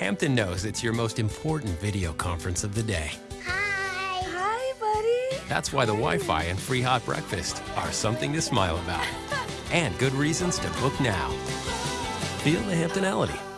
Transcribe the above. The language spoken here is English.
Hampton knows it's your most important video conference of the day. Hi. Hi, buddy. That's why the Wi-Fi and free hot breakfast are something to smile about. and good reasons to book now. Feel the Hamptonality